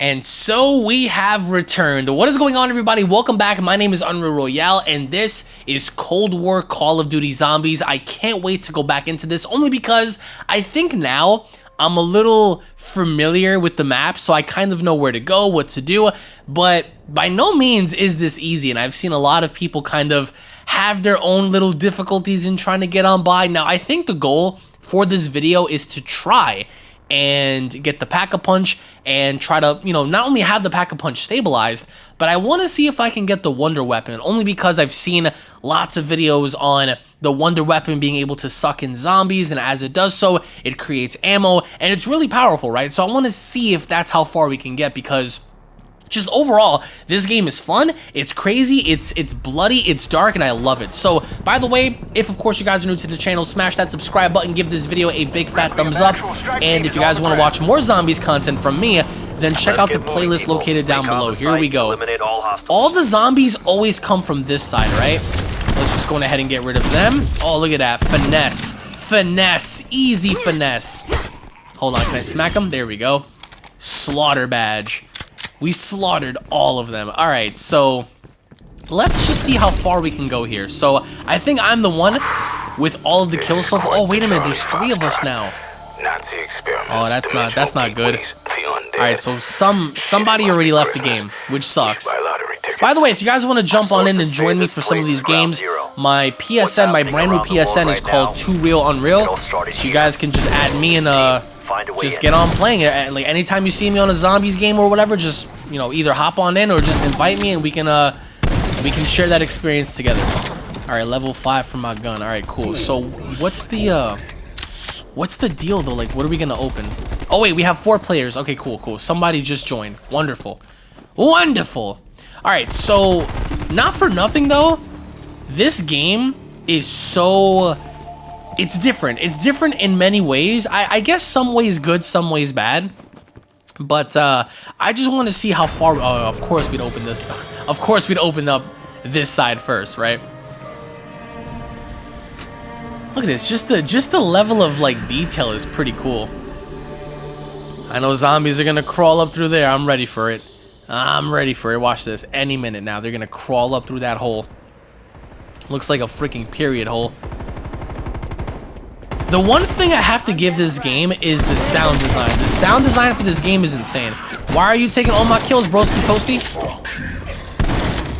And so we have returned. What is going on, everybody? Welcome back. My name is Unreal Royale, and this is Cold War Call of Duty Zombies. I can't wait to go back into this, only because I think now I'm a little familiar with the map, so I kind of know where to go, what to do, but by no means is this easy, and I've seen a lot of people kind of have their own little difficulties in trying to get on by. Now, I think the goal for this video is to try and get the Pack-a-Punch and try to, you know, not only have the Pack-a-Punch stabilized, but I want to see if I can get the Wonder Weapon, only because I've seen lots of videos on the Wonder Weapon being able to suck in zombies, and as it does so, it creates ammo, and it's really powerful, right? So I want to see if that's how far we can get, because just overall, this game is fun, it's crazy, it's it's bloody, it's dark, and I love it. So, by the way, if of course you guys are new to the channel, smash that subscribe button, give this video a big fat thumbs up, and if you guys want to watch more zombies content from me, then check out the playlist located down below. Here we go. All the zombies always come from this side, right? So let's just go ahead and get rid of them. Oh, look at that. Finesse. Finesse. Easy finesse. Hold on, can I smack them? There we go. Slaughter badge. We slaughtered all of them. All right, so let's just see how far we can go here. So I think I'm the one with all of the kills so far. Oh, wait a minute. There's three of us now. Nazi experiment. Oh, that's not that's not good. All right, so some somebody already left the game, which sucks. By the way, if you guys want to jump on in and join me for some of these games, my PSN, my brand new PSN is called Too Real Unreal. So you guys can just add me and uh just get on playing it. Like anytime you see me on a zombies game or whatever, just you know either hop on in or just invite me and we can uh we can share that experience together. All right, level five for my gun. All right, cool. So what's the uh what's the deal though? Like, what are we gonna open? Oh wait, we have four players. Okay, cool, cool. Somebody just joined. Wonderful, wonderful. All right, so not for nothing though, this game is so it's different. It's different in many ways. I, I guess some ways good, some ways bad. But uh, I just want to see how far. Oh, of course we'd open this. Of course we'd open up this side first, right? Look at this. Just the just the level of like detail is pretty cool. I know zombies are gonna crawl up through there. I'm ready for it. I'm ready for it. Watch this. Any minute now, they're gonna crawl up through that hole. Looks like a freaking period hole. The one thing I have to give this game is the sound design. The sound design for this game is insane. Why are you taking all my kills, broski toasty?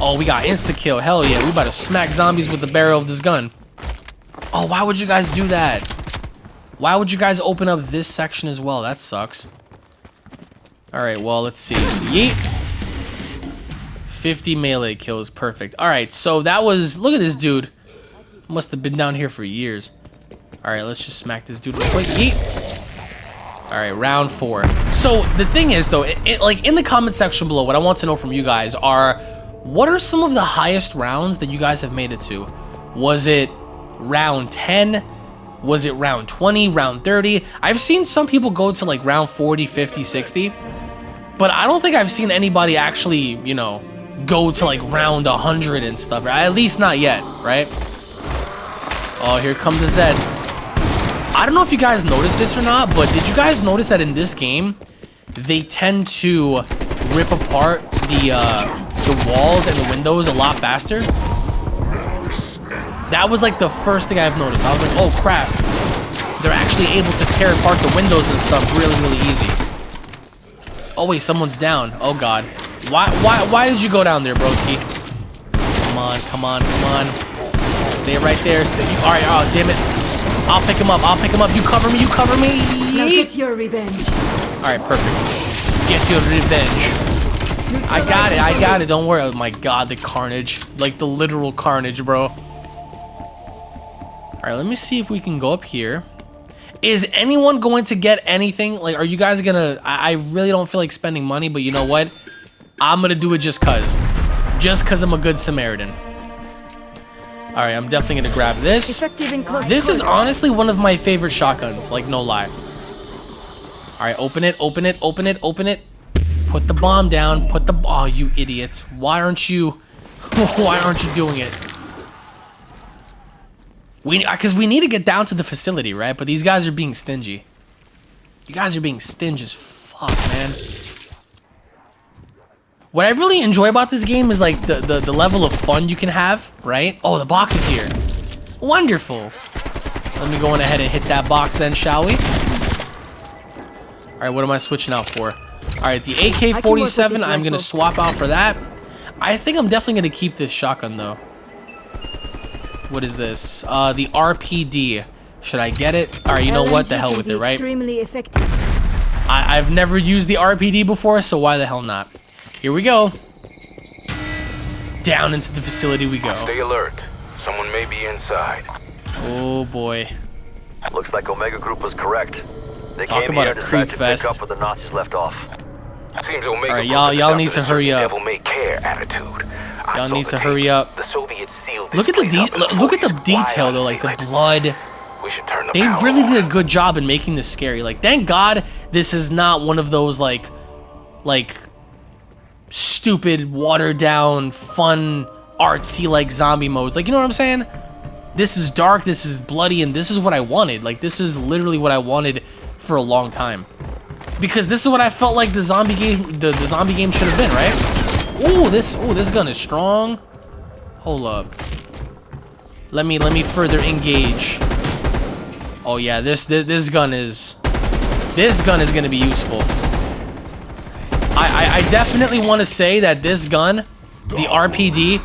Oh, we got insta-kill. Hell yeah, we about to smack zombies with the barrel of this gun. Oh, why would you guys do that? Why would you guys open up this section as well? That sucks. Alright, well, let's see. Yeet. 50 melee kills. Perfect. Alright, so that was... Look at this dude. Must have been down here for years. Alright, let's just smack this dude. Alright, round four. So, the thing is, though, it, it, like, in the comment section below, what I want to know from you guys are, what are some of the highest rounds that you guys have made it to? Was it round 10? Was it round 20, round 30? I've seen some people go to, like, round 40, 50, 60. But I don't think I've seen anybody actually, you know, go to, like, round 100 and stuff. At least not yet, right? Oh, here come the Zeds. I don't know if you guys noticed this or not, but did you guys notice that in this game, they tend to rip apart the uh, the walls and the windows a lot faster? That was like the first thing I've noticed. I was like, oh crap. They're actually able to tear apart the windows and stuff really, really easy. Oh wait, someone's down. Oh god. Why why why did you go down there, broski? Come on, come on, come on. Stay right there. Stay. Alright, oh damn it. I'll pick him up. I'll pick him up. You cover me. You cover me. Now get your revenge. All right, perfect. Get your revenge. I got it. I got it. Don't worry. Oh my god, the carnage. Like the literal carnage, bro. All right, let me see if we can go up here. Is anyone going to get anything? Like, are you guys gonna... I, I really don't feel like spending money, but you know what? I'm gonna do it just cuz. Just cuz I'm a good Samaritan. Alright, I'm definitely gonna grab this. This is honestly one of my favorite shotguns, like no lie. Alright, open it, open it, open it, open it. Put the bomb down, put the- Oh, you idiots. Why aren't you- Why aren't you doing it? We- uh, Because we need to get down to the facility, right? But these guys are being stingy. You guys are being stingy as fuck, man. What I really enjoy about this game is like the, the, the level of fun you can have, right? Oh, the box is here. Wonderful. Let me go on ahead and hit that box then, shall we? Alright, what am I switching out for? Alright, the AK-47, I'm going to swap out for that. I think I'm definitely going to keep this shotgun, though. What is this? Uh, the RPD. Should I get it? Alright, you know what? The hell with it, right? Extremely effective. I I've never used the RPD before, so why the hell not? Here we go. Down into the facility we go. Stay alert. Someone may be inside. Oh boy. Looks like Omega Group was correct. They Talk came about here a creep to fest. pick up where the Nazis left off. Seems Omega Alright, y'all- y'all need to hurry up. Devil may care attitude. Y'all need to tape. hurry up. The Soviets sealed Look at the de- look, look at the detail though, like the blood. We should turn the They really off. did a good job in making this scary. Like, thank God this is not one of those like, like, stupid, watered down, fun, artsy like zombie modes. Like, you know what I'm saying? This is dark. This is bloody, and this is what I wanted. Like, this is literally what I wanted for a long time. Because this is what I felt like the zombie game, the, the zombie game should have been, right? Ooh, this, ooh, this gun is strong. Hold up. Let me, let me further engage. Oh yeah, this, this, this gun is, this gun is gonna be useful. I, I, I definitely want to say that this gun, the RPD,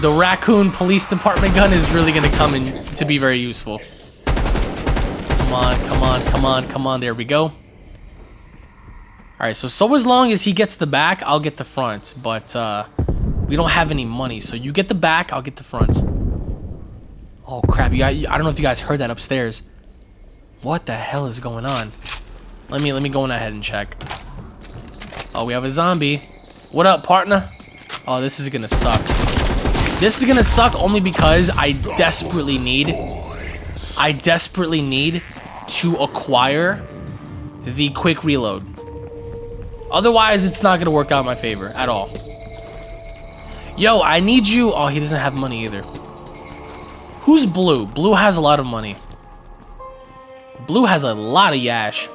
the Raccoon Police Department gun is really gonna come in to be very useful. Come on, come on, come on, come on. There we go. All right, so so as long as he gets the back, I'll get the front. But uh, we don't have any money, so you get the back, I'll get the front. Oh crap! You guys, I don't know if you guys heard that upstairs. What the hell is going on? Let me let me go on ahead and check. Oh, we have a zombie. What up, partner? Oh, this is gonna suck. This is gonna suck only because I desperately need, I desperately need to acquire the quick reload. Otherwise, it's not gonna work out in my favor at all. Yo, I need you. Oh, he doesn't have money either. Who's Blue? Blue has a lot of money. Blue has a lot of yash.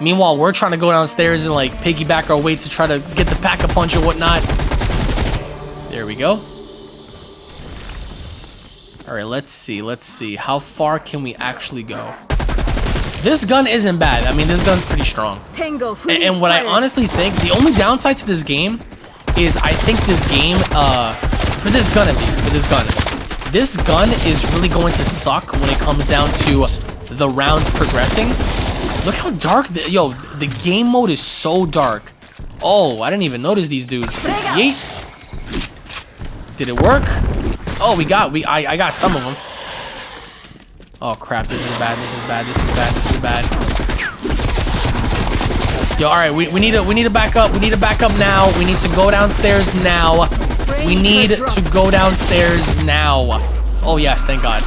Meanwhile, we're trying to go downstairs and like piggyback our way to try to get the pack a punch or whatnot. There we go. All right, let's see. Let's see. How far can we actually go? This gun isn't bad. I mean, this gun's pretty strong. Tango, And, and what I honestly think, the only downside to this game is I think this game, uh, for this gun at least, for this gun, this gun is really going to suck when it comes down to the rounds progressing. Look how dark, the, yo, the game mode is so dark. Oh, I didn't even notice these dudes. Yeet. Did it work? Oh, we got, we, I, I got some of them. Oh crap, this is bad, this is bad, this is bad, this is bad. Yo, alright, we, we need to we need to back up. We need to back up now. We need to go downstairs now. We need to go downstairs now. Oh yes, thank God.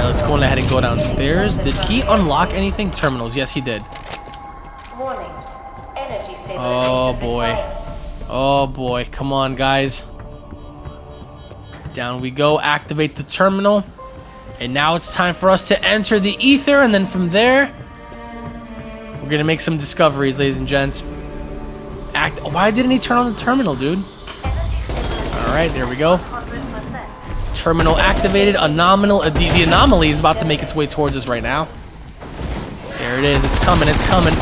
Alright, let's go on ahead and go downstairs. Did he unlock anything? Terminals, yes he did. Warning. Energy Oh boy. Oh boy, come on guys. Down we go, activate the terminal. And now it's time for us to enter the ether, and then from there, we're gonna make some discoveries, ladies and gents. Act. Why didn't he turn on the terminal, dude? Alright, there we go. 100%. Terminal activated. Anomal. Uh, the, the anomaly is about to make its way towards us right now. There it is. It's coming. It's coming.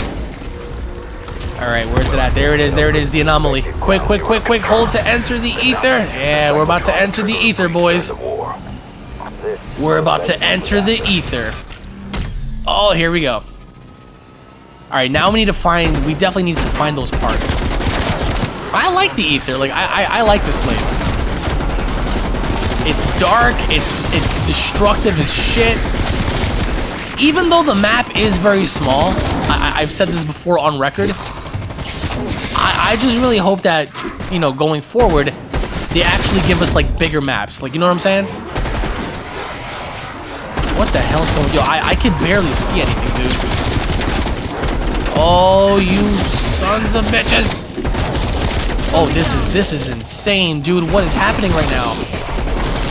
All right, where's it at? There it is. There it is. The anomaly. Quick, quick, quick, quick. Hold to enter the ether. Yeah, we're about to enter the ether, boys. We're about to enter the ether. Oh, here we go. All right, now we need to find. We definitely need to find those parts. I like the ether. Like I, I, I like this place. It's dark. It's it's destructive as shit. Even though the map is very small, I, I've said this before on record. I, I just really hope that you know going forward, they actually give us like bigger maps. Like you know what I'm saying? What the hell's going? Yo, I I can barely see anything, dude. Oh, you sons of bitches! Oh, this is this is insane, dude. What is happening right now?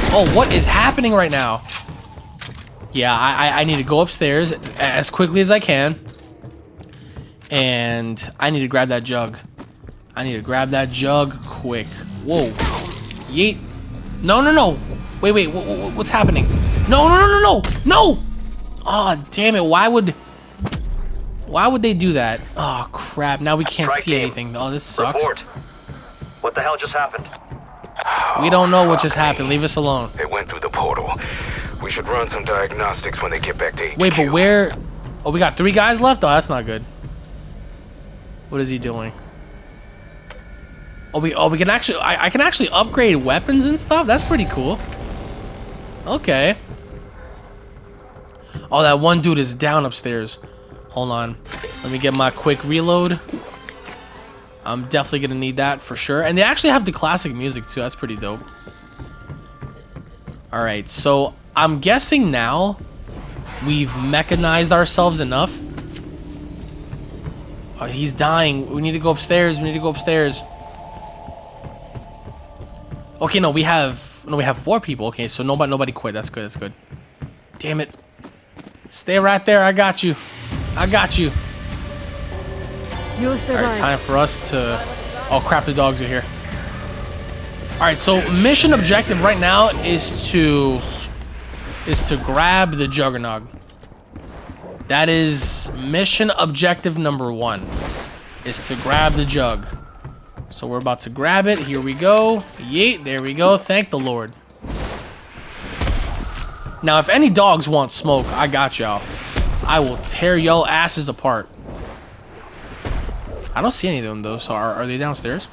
Oh, what is happening right now? Yeah, I, I- need to go upstairs as quickly as I can. And I need to grab that jug. I need to grab that jug quick. Whoa. Yeet. No, no, no. Wait, wait. wh- wh- what's happening? No, no, no, no, no. No. Oh, damn it. Why would... Why would they do that? Oh, crap. Now we can't see anything. Oh, this sucks. Report. What the hell just happened? We don't know what just happened. Leave us alone. They went through the portal. We should run some diagnostics when they get back to HQ. Wait, but where... Oh, we got three guys left? Oh, that's not good. What is he doing? Oh, we, oh, we can actually... I, I can actually upgrade weapons and stuff? That's pretty cool. Okay. Oh, that one dude is down upstairs. Hold on. Let me get my quick reload. I'm definitely gonna need that for sure. And they actually have the classic music too. That's pretty dope. Alright, so I'm guessing now we've mechanized ourselves enough. Oh, he's dying. We need to go upstairs. We need to go upstairs. Okay, no, we have no, we have four people. Okay, so nobody nobody quit. That's good. That's good. Damn it. Stay right there. I got you. I got you. You All right, time for us to. Oh crap! The dogs are here. All right, so mission objective right now is to is to grab the juggernaut. That is mission objective number one. Is to grab the jug. So we're about to grab it. Here we go. Yeet, there we go. Thank the Lord. Now, if any dogs want smoke, I got y'all. I will tear y'all asses apart. I don't see any of them though. So are, are they downstairs?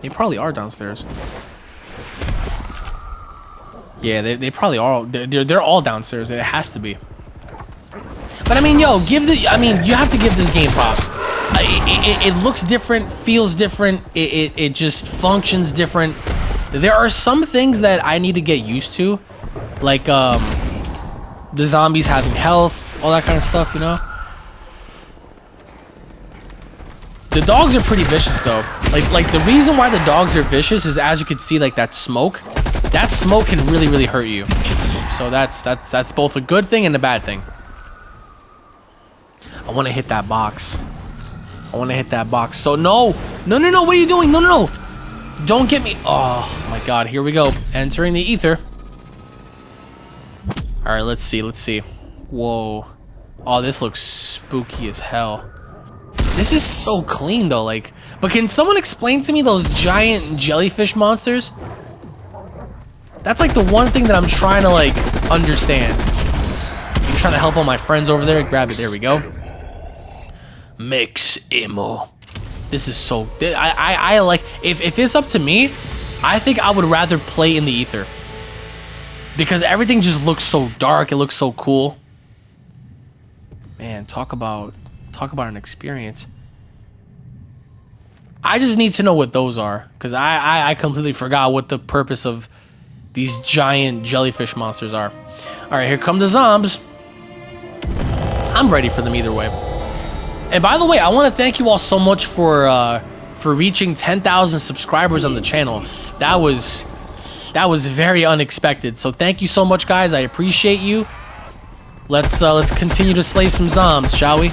They probably are downstairs. Yeah, they, they probably are. They're, they're, they're all downstairs. It has to be. But I mean, yo, give the. I mean, you have to give this game props. It, it, it looks different, feels different. It, it, it just functions different. There are some things that I need to get used to, like um, the zombies having health, all that kind of stuff. You know. The dogs are pretty vicious though. Like like the reason why the dogs are vicious is as you can see like that smoke. That smoke can really really hurt you. So that's that's that's both a good thing and a bad thing. I want to hit that box. I want to hit that box. So no. No no no, what are you doing? No no no. Don't get me. Oh my god, here we go. Entering the ether. All right, let's see. Let's see. Whoa. Oh, this looks spooky as hell. This is so clean though, like, but can someone explain to me those giant jellyfish monsters? That's like the one thing that I'm trying to like understand. I'm trying to help all my friends over there. Grab it. There we go. Mix emo. This is so. I I, I like. If if it's up to me, I think I would rather play in the ether because everything just looks so dark. It looks so cool. Man, talk about talk about an experience. I just need to know what those are because I, I I completely forgot what the purpose of these giant jellyfish monsters are. All right, here come the zombies. I'm ready for them either way. And by the way, I want to thank you all so much for uh, for reaching 10,000 subscribers on the channel. That was that was very unexpected. So thank you so much, guys. I appreciate you. Let's uh, let's continue to slay some zombies, shall we?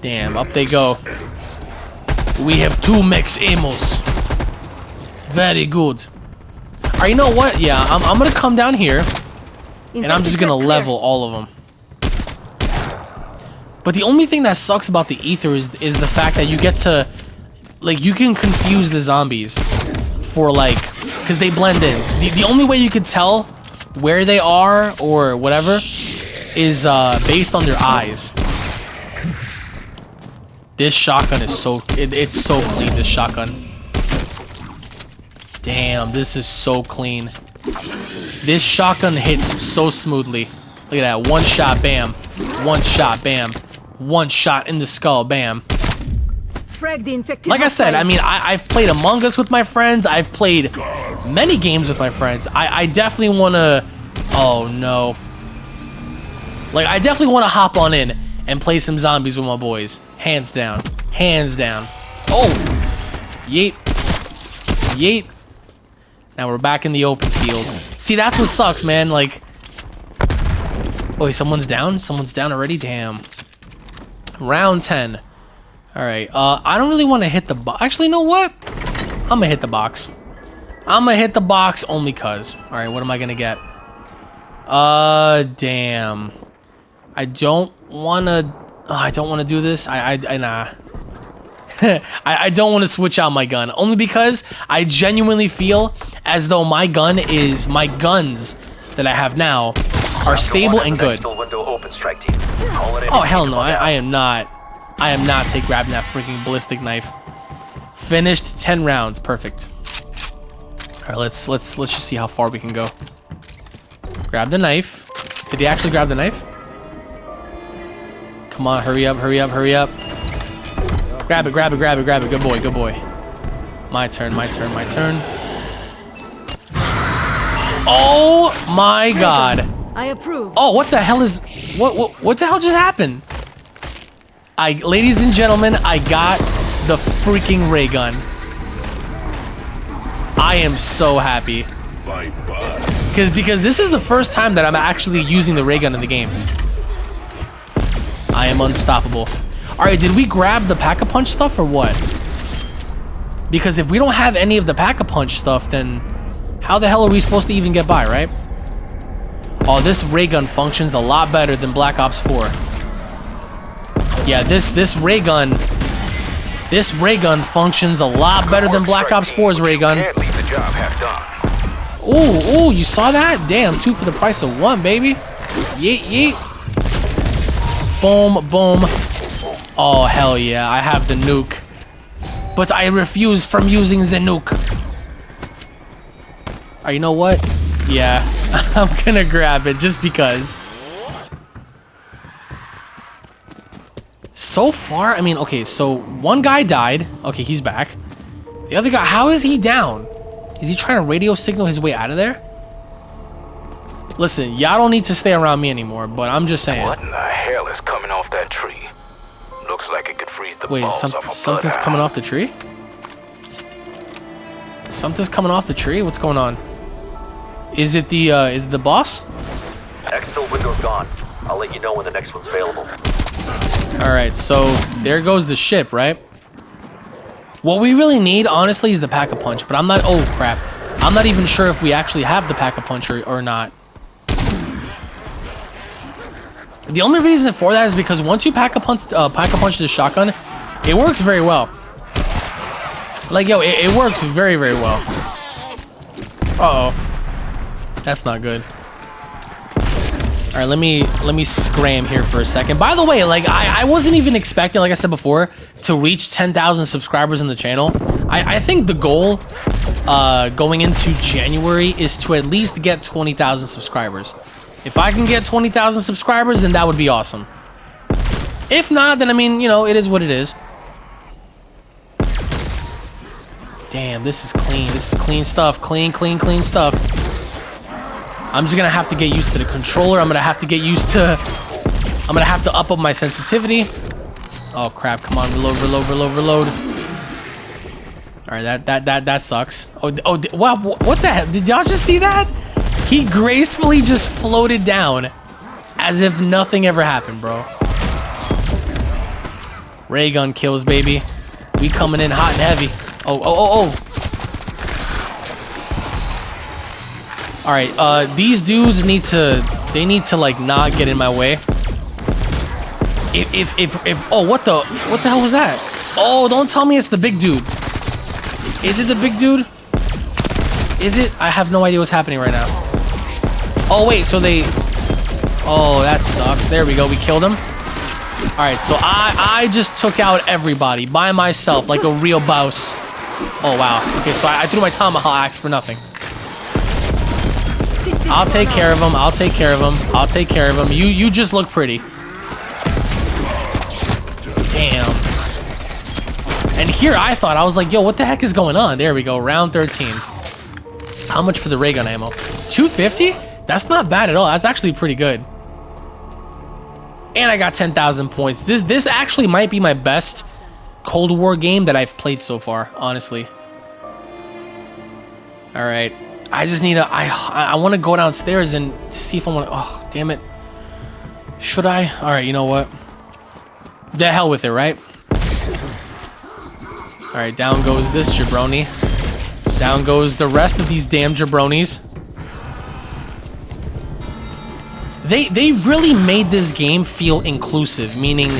Damn, up they go. We have two max amos. Very good. Alright, you know what? Yeah, I'm, I'm gonna come down here and I'm just gonna level all of them. But the only thing that sucks about the ether is is the fact that you get to like you can confuse the zombies for like because they blend in. The, the only way you could tell where they are or whatever is uh, based on their eyes. This shotgun is so it, it's so clean. This shotgun. Damn, this is so clean. This shotgun hits so smoothly. Look at that. One shot, bam. One shot, bam. One shot in the skull, bam. Frag the infected Like I said, I mean, I, I've played Among Us with my friends. I've played many games with my friends. I, I definitely want to... Oh, no. Like, I definitely want to hop on in and play some zombies with my boys. Hands down. Hands down. Oh! Yeet. Yeet. Now we're back in the open field. See, that's what sucks, man. Like, wait, someone's down? Someone's down already? Damn. Round 10. Alright, uh, I don't really want to hit the box. Actually, you know what? I'm gonna hit the box. I'm gonna hit the box only cuz. Alright, what am I gonna get? Uh, damn. I don't wanna... oh, I don't wanna do this. I, I, I nah. I, I don't want to switch out my gun. Only because I genuinely feel as though my gun is... My guns that I have now are stable and good. Exfil window open, strike team. Call it in Oh hell no! I. I am not. I am not take grabbing that freaking ballistic knife. Finished ten rounds, perfect. All right, let's let's let's just see how far we can go. Grab the knife. Did he actually grab the knife? Come on, hurry up, hurry up, hurry up. Grab it, grab it, grab it, grab it. Good boy, good boy. My turn, my turn, my turn. Oh my god. I approve. Oh, what the hell is what what what the hell just happened? I ladies and gentlemen, I got the freaking ray gun. I am so happy. Cause because this is the first time that I'm actually using the ray gun in the game. I am unstoppable. Alright, did we grab the pack-a-punch stuff or what? Because if we don't have any of the pack-a-punch stuff, then how the hell are we supposed to even get by, right? Oh, this ray gun functions a lot better than Black Ops 4. Yeah, this this ray gun, this ray gun functions a lot better than Black Ops 4's ray gun. Ooh, ooh, you saw that? Damn, two for the price of one, baby. Yeet, yeet. Boom, boom. Oh, hell yeah, I have the nuke. But I refuse from using the nuke. Oh, you know what? Yeah, I'm gonna grab it just because. So far, I mean, okay, so one guy died. Okay, he's back. The other guy, how is he down? Is he trying to radio signal his way out of there? Listen, y'all don't need to stay around me anymore, but I'm just saying. What in the hell coming off that tree? Looks like it could freeze the Wait, some, something's coming off the tree? Something's coming off the tree? What's going on? Is it the, uh, is it the boss? Exfil window's gone. I'll let you know when the next one's available. Alright, so there goes the ship, right? What we really need, honestly, is the Pack-a-Punch, but I'm not- oh, crap. I'm not even sure if we actually have the Pack-a-Punch or, or not. The only reason for that is because once you Pack-a-Punch uh, Pack-a-Punch the shotgun, it works very well. Like, yo, it, it works very, very well. Uh-oh. That's not good. All right, let me let me scram here for a second. By the way, like I, I wasn't even expecting, like I said before, to reach 10,000 subscribers in the channel. I, I think the goal uh, going into January is to at least get 20,000 subscribers. If I can get 20,000 subscribers, then that would be awesome. If not, then I mean, you know, it is what it is. Damn, this is clean. This is clean stuff. Clean, clean, clean stuff. I'm just gonna have to get used to the controller. I'm gonna have to get used to. I'm gonna have to up up my sensitivity. Oh crap! Come on, reload, reload, reload, reload. All right, that that that that sucks. Oh oh, wow! What the hell? Did y'all just see that? He gracefully just floated down, as if nothing ever happened, bro. Ray gun kills, baby. We coming in hot and heavy. Oh oh oh oh. All right, uh, these dudes need to, they need to like not get in my way. If, if, if, if, oh, what the, what the hell was that? Oh, don't tell me it's the big dude. Is it the big dude? Is it? I have no idea what's happening right now. Oh, wait, so they, oh, that sucks. There we go, we killed him. All right, so I, I just took out everybody by myself like a real boss. Oh, wow. Okay, so I, I threw my tomahawk axe for nothing. I'll take care of him. I'll take care of him. I'll take care of him. You you just look pretty. Damn. And here I thought I was like, yo, what the heck is going on? There we go, round 13. How much for the ray gun ammo? 250? That's not bad at all. That's actually pretty good. And I got 10,000 points. This this actually might be my best Cold War game that I've played so far, honestly. All right. I just need to. I I want to go downstairs and to see if I want. to... Oh, damn it! Should I? Alright, you know what? The hell with it, right? Alright, down goes this jabroni. Down goes the rest of these damn jabronis. They they really made this game feel inclusive, meaning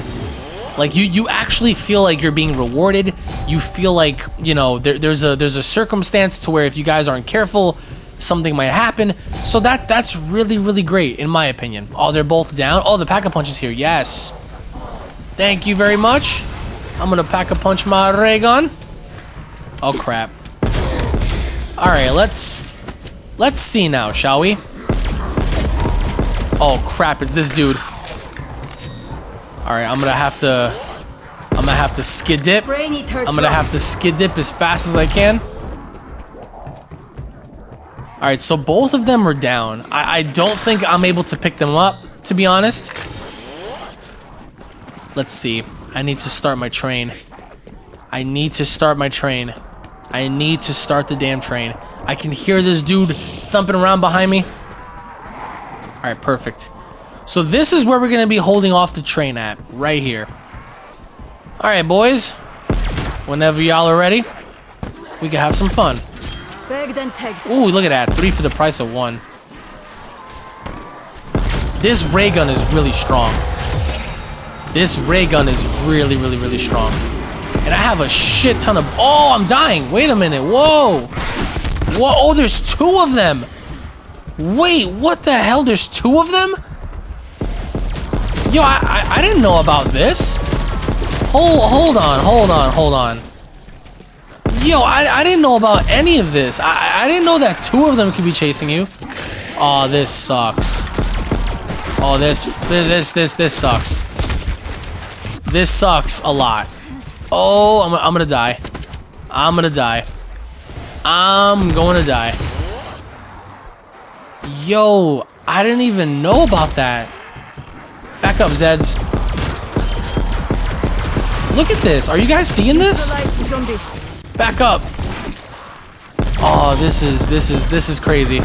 like you you actually feel like you're being rewarded. You feel like, you know, there, there's a there's a circumstance to where if you guys aren't careful, something might happen. So that that's really really great in my opinion. Oh, they're both down. Oh, the pack a punch is here. Yes. Thank you very much. I'm gonna pack a punch my ray gun. Oh crap. All right, let's let's see now, shall we? Oh crap, it's this dude. All right, I'm gonna have to I'm gonna have to skid dip. I'm gonna have to skid dip as fast as I can. All right, so both of them are down. I, I don't think I'm able to pick them up, to be honest. Let's see. I need to start my train. I need to start my train. I need to start the damn train. I can hear this dude thumping around behind me. All right, perfect. So this is where we're going to be holding off the train at, right here. All right, boys. Whenever y'all are ready, we can have some fun. Bagged and tagged. Ooh, look at that. Three for the price of one. This ray gun is really strong. This ray gun is really, really, really strong. And I have a shit ton of... Oh, I'm dying. Wait a minute. Whoa. Whoa. Oh, there's two of them. Wait, what the hell? There's two of them? Yo, I, I, I didn't know about this. Hold, hold on, hold on, hold on. Yo, I, I didn't know about any of this. I, I didn't know that two of them could be chasing you. Oh, this sucks. Oh, this, this, this, this sucks. This sucks a lot. Oh, I'm, I'm gonna die. I'm gonna die. I'm going to die. Yo, I didn't even know about that. Back up, Zeds. Look at this. Are you guys seeing this? Back up. Oh, this is this is this is crazy.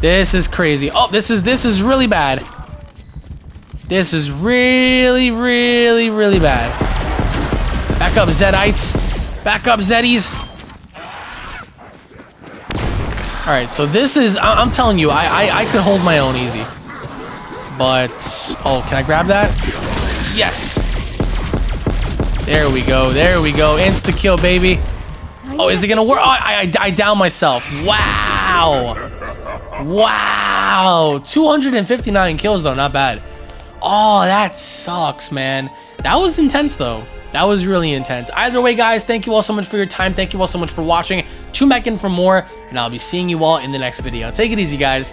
This is crazy. Oh, this is this is really bad. This is really, really, really bad. Back up, Zedites. Back up, Zeddies. All right, so this is, I- I'm telling you, I, I, I could hold my own easy. But, oh, can I grab that? Yes. There we go, there we go. Insta kill, baby. Oh, is it gonna work? Oh, I, I, I down myself. Wow. Wow. 259 kills, though, not bad. Oh, that sucks, man. That was intense, though. That was really intense. Either way, guys, thank you all so much for your time. Thank you all so much for watching. Tune back in for more, and I'll be seeing you all in the next video. Take it easy, guys.